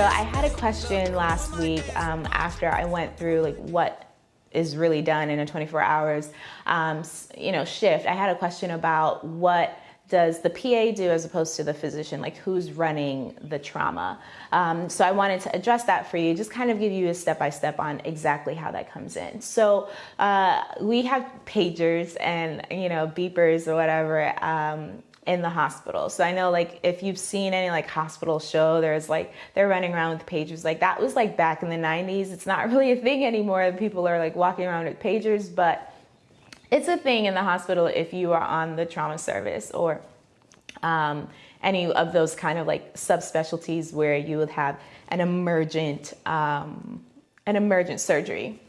So I had a question last week um, after I went through like what is really done in a 24 hours, um, you know, shift. I had a question about what does the PA do as opposed to the physician? Like who's running the trauma? Um, so I wanted to address that for you, just kind of give you a step by step on exactly how that comes in. So uh, we have pagers and you know beepers or whatever. Um, in the hospital. So I know like if you've seen any like hospital show, there's like they're running around with pagers. Like that was like back in the 90s. It's not really a thing anymore. People are like walking around with pagers, but it's a thing in the hospital if you are on the trauma service or um, any of those kind of like subspecialties where you would have an emergent um, an emergent surgery.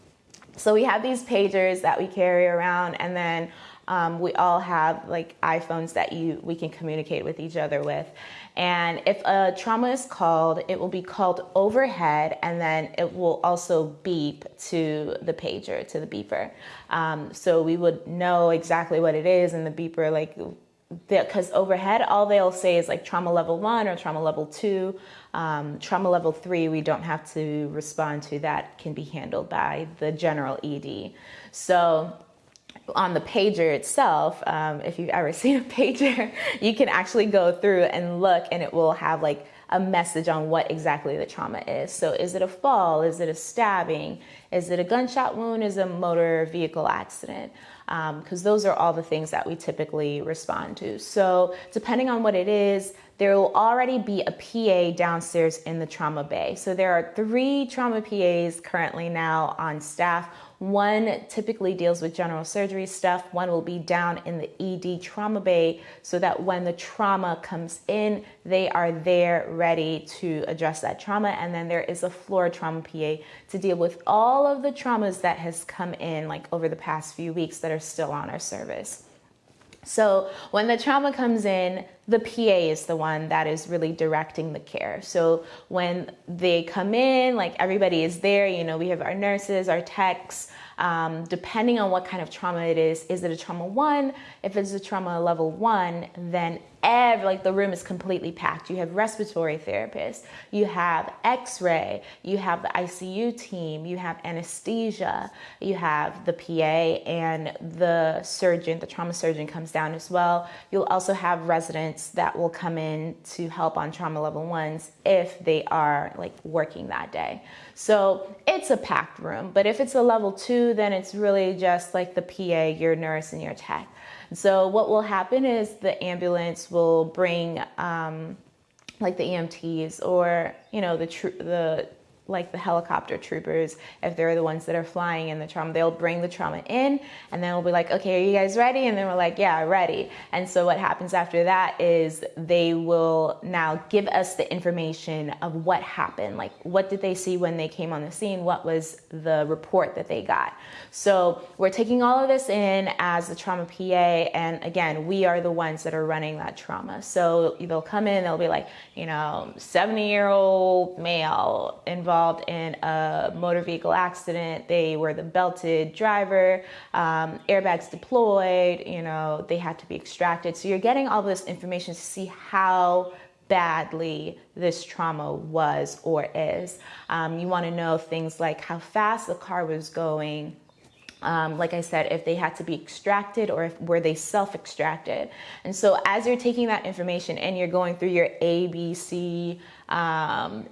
So we have these pagers that we carry around, and then um, we all have like iPhones that you we can communicate with each other with. And if a trauma is called, it will be called overhead, and then it will also beep to the pager, to the beeper. Um, so we would know exactly what it is, and the beeper like because overhead all they'll say is like trauma level one or trauma level two um, trauma level three we don't have to respond to that can be handled by the general ed so on the pager itself, um, if you've ever seen a pager, you can actually go through and look and it will have like a message on what exactly the trauma is. So is it a fall? Is it a stabbing? Is it a gunshot wound? Is it a motor vehicle accident? Because um, those are all the things that we typically respond to. So depending on what it is, there will already be a PA downstairs in the trauma bay. So there are three trauma PAs currently now on staff. One typically deals with general surgery stuff. One will be down in the ED trauma bay so that when the trauma comes in, they are there ready to address that trauma. And then there is a floor trauma PA to deal with all of the traumas that has come in like over the past few weeks that are still on our service. So when the trauma comes in, the PA is the one that is really directing the care. So when they come in, like everybody is there, you know, we have our nurses, our techs, um, depending on what kind of trauma it is. Is it a trauma one? If it's a trauma level one, then every, like the room is completely packed. You have respiratory therapists, you have x-ray, you have the ICU team, you have anesthesia, you have the PA and the surgeon, the trauma surgeon comes down as well. You'll also have residents that will come in to help on trauma level ones if they are like working that day. So it's a packed room, but if it's a level two, then it's really just like the PA, your nurse and your tech. So what will happen is the ambulance will bring um, like the EMTs or you know the the like the helicopter troopers, if they're the ones that are flying in the trauma, they'll bring the trauma in and then we'll be like, okay, are you guys ready? And then we're like, yeah, ready. And so what happens after that is they will now give us the information of what happened. Like, what did they see when they came on the scene? What was the report that they got? So we're taking all of this in as the trauma PA. And again, we are the ones that are running that trauma. So they'll come in, they'll be like, you know, 70 year old male involved involved in a motor vehicle accident. They were the belted driver, um, airbags deployed, you know, they had to be extracted. So you're getting all this information to see how badly this trauma was or is. Um, you want to know things like how fast the car was going, um, like I said, if they had to be extracted or if were they self-extracted. And so as you're taking that information and you're going through your A, B, C, um,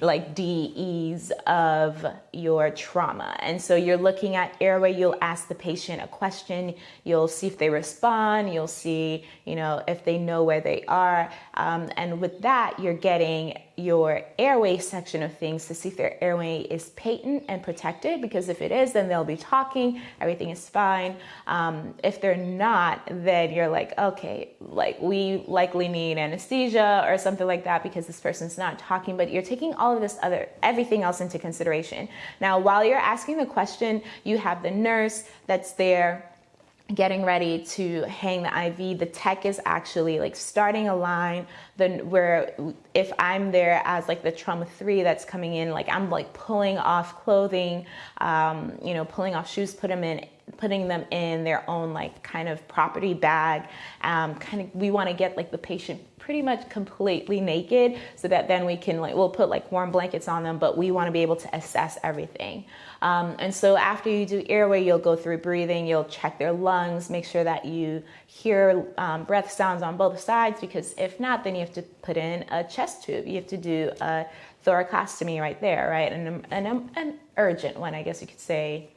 like DEs of your trauma. And so you're looking at airway, you'll ask the patient a question, you'll see if they respond, you'll see, you know, if they know where they are. Um, and with that, you're getting your airway section of things to see if their airway is patent and protected because if it is then they'll be talking everything is fine um, if they're not then you're like okay like we likely need anesthesia or something like that because this person's not talking but you're taking all of this other everything else into consideration. Now while you're asking the question you have the nurse that's there getting ready to hang the IV, the tech is actually like starting a line. Then where if I'm there as like the trauma three that's coming in, like I'm like pulling off clothing, um, you know, pulling off shoes, put them in putting them in their own like kind of property bag. Um, kind of, we want to get like the patient pretty much completely naked so that then we can like we'll put like warm blankets on them but we want to be able to assess everything. Um, and so after you do airway you'll go through breathing you'll check their lungs make sure that you hear um, breath sounds on both sides because if not then you have to put in a chest tube. You have to do a thoracostomy right there right? And an, an urgent one i guess you could say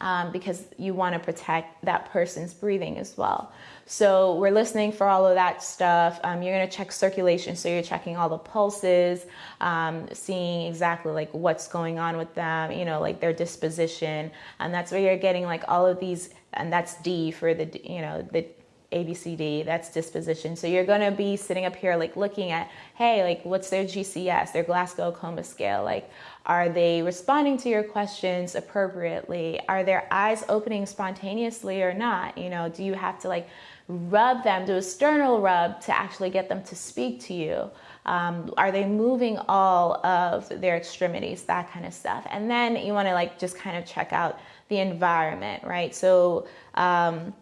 um, because you want to protect that person's breathing as well. So we're listening for all of that stuff. Um, you're going to check circulation, so you're checking all the pulses, um, seeing exactly like what's going on with them, you know, like their disposition, and that's where you're getting like all of these, and that's D for the, you know, the ABCD, that's disposition. So you're going to be sitting up here like looking at, hey, like what's their GCS, their Glasgow Coma scale? Like, are they responding to your questions appropriately? Are their eyes opening spontaneously or not? You know, do you have to like rub them, do a sternal rub to actually get them to speak to you? Um, are they moving all of their extremities, that kind of stuff? And then you want to like just kind of check out the environment, right? So, um,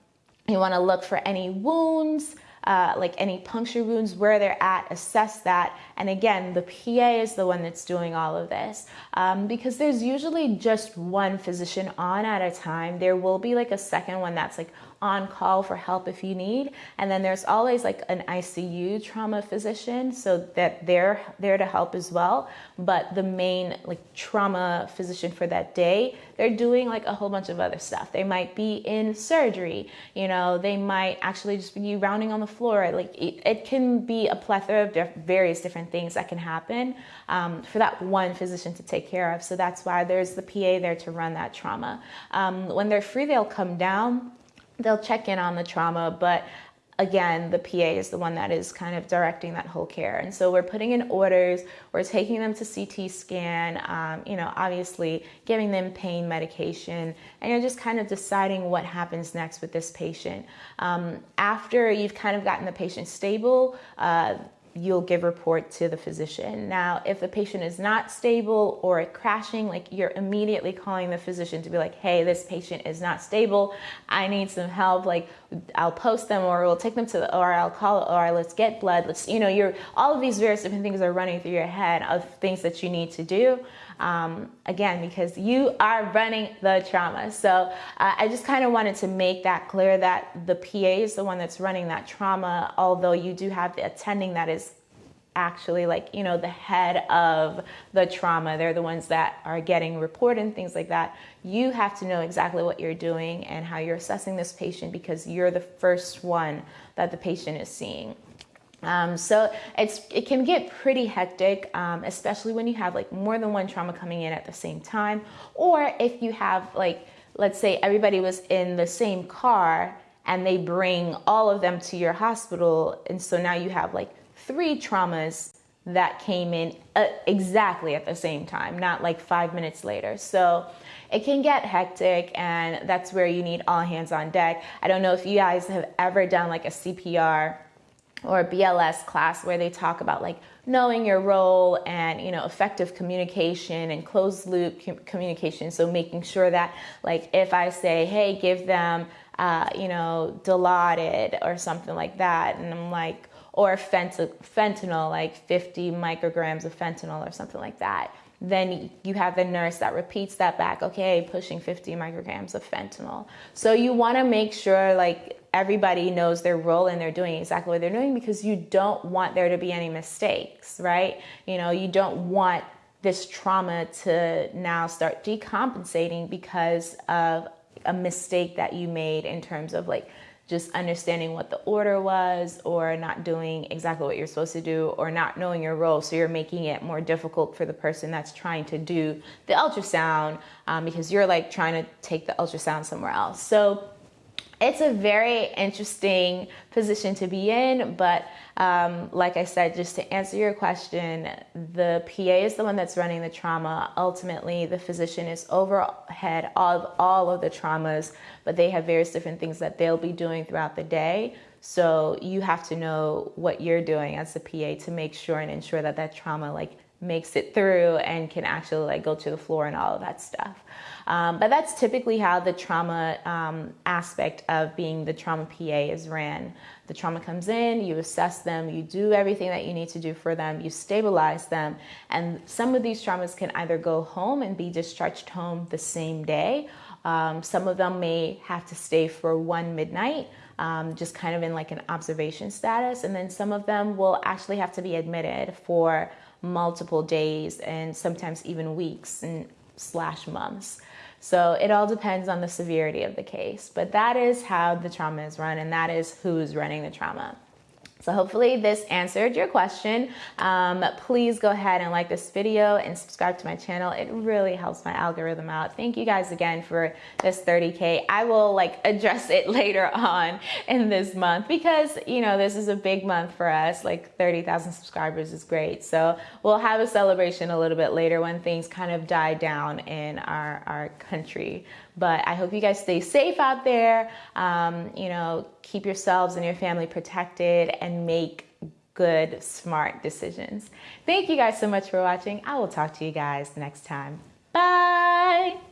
you want to look for any wounds, uh, like any puncture wounds, where they're at, assess that. And again, the PA is the one that's doing all of this um, because there's usually just one physician on at a time. There will be like a second one that's like on call for help if you need. And then there's always like an ICU trauma physician so that they're there to help as well. But the main like trauma physician for that day, they're doing like a whole bunch of other stuff. They might be in surgery, you know, they might actually just be rounding on the floor. Like it, it can be a plethora of diff- various different things that can happen um, for that one physician to take care of. So that's why there's the PA there to run that trauma. Um, when they're free, they'll come down they'll check in on the trauma, but again, the PA is the one that is kind of directing that whole care. And so we're putting in orders, we're taking them to CT scan, um, you know, obviously giving them pain medication, and you're just kind of deciding what happens next with this patient. Um, after you've kind of gotten the patient stable, uh, you'll give report to the physician. Now, if the patient is not stable or crashing, like you're immediately calling the physician to be like, hey, this patient is not stable. I need some help. Like I'll post them or we'll take them to the OR, I'll call the OR, let's get blood. Let's, you know, you're all of these various different things are running through your head of things that you need to do. Um, again, because you are running the trauma. So uh, I just kind of wanted to make that clear that the PA is the one that's running that trauma, although you do have the attending that is actually like you know the head of the trauma. They're the ones that are getting report and things like that. You have to know exactly what you're doing and how you're assessing this patient because you're the first one that the patient is seeing um, so it's it can get pretty hectic, um, especially when you have like more than one trauma coming in at the same time, or if you have like let's say everybody was in the same car and they bring all of them to your hospital, and so now you have like three traumas that came in uh, exactly at the same time, not like five minutes later. So it can get hectic, and that's where you need all hands on deck. I don't know if you guys have ever done like a CPR or a BLS class where they talk about like knowing your role and you know effective communication and closed loop communication. So making sure that like if i say hey give them uh, you know dilaudid or something like that and i'm like or fent- fentanyl like 50 micrograms of fentanyl or something like that then you have the nurse that repeats that back okay pushing 50 micrograms of fentanyl. So you want to make sure like everybody knows their role and they're doing exactly what they're doing because you don't want there to be any mistakes, right? You know, you don't want this trauma to now start decompensating because of a mistake that you made in terms of like just understanding what the order was or not doing exactly what you're supposed to do or not knowing your role so you're making it more difficult for the person that's trying to do the ultrasound um, because you're like trying to take the ultrasound somewhere else so it's a very interesting position to be in, but um, like I said, just to answer your question, the PA is the one that's running the trauma. Ultimately, the physician is overhead of all of the traumas, but they have various different things that they'll be doing throughout the day. So you have to know what you're doing as the PA to make sure and ensure that that trauma like makes it through and can actually like go to the floor and all of that stuff. Um, but that's typically how the trauma um, aspect of being the trauma PA is ran. The trauma comes in, you assess them, you do everything that you need to do for them, you stabilize them, and some of these traumas can either go home and be discharged home the same day. Um, some of them may have to stay for one midnight. Um, just kind of in like an observation status. And then some of them will actually have to be admitted for multiple days and sometimes even weeks and slash months. So it all depends on the severity of the case. But that is how the trauma is run, and that is who's running the trauma. So hopefully this answered your question. Um, please go ahead and like this video and subscribe to my channel. It really helps my algorithm out. Thank you guys again for this 30K. I will like address it later on in this month because, you know, this is a big month for us. Like 30,000 subscribers is great. So we'll have a celebration a little bit later when things kind of die down in our, our country. But I hope you guys stay safe out there. Um, you know, keep yourselves and your family protected and make good, smart decisions. Thank you guys so much for watching. I will talk to you guys next time. Bye.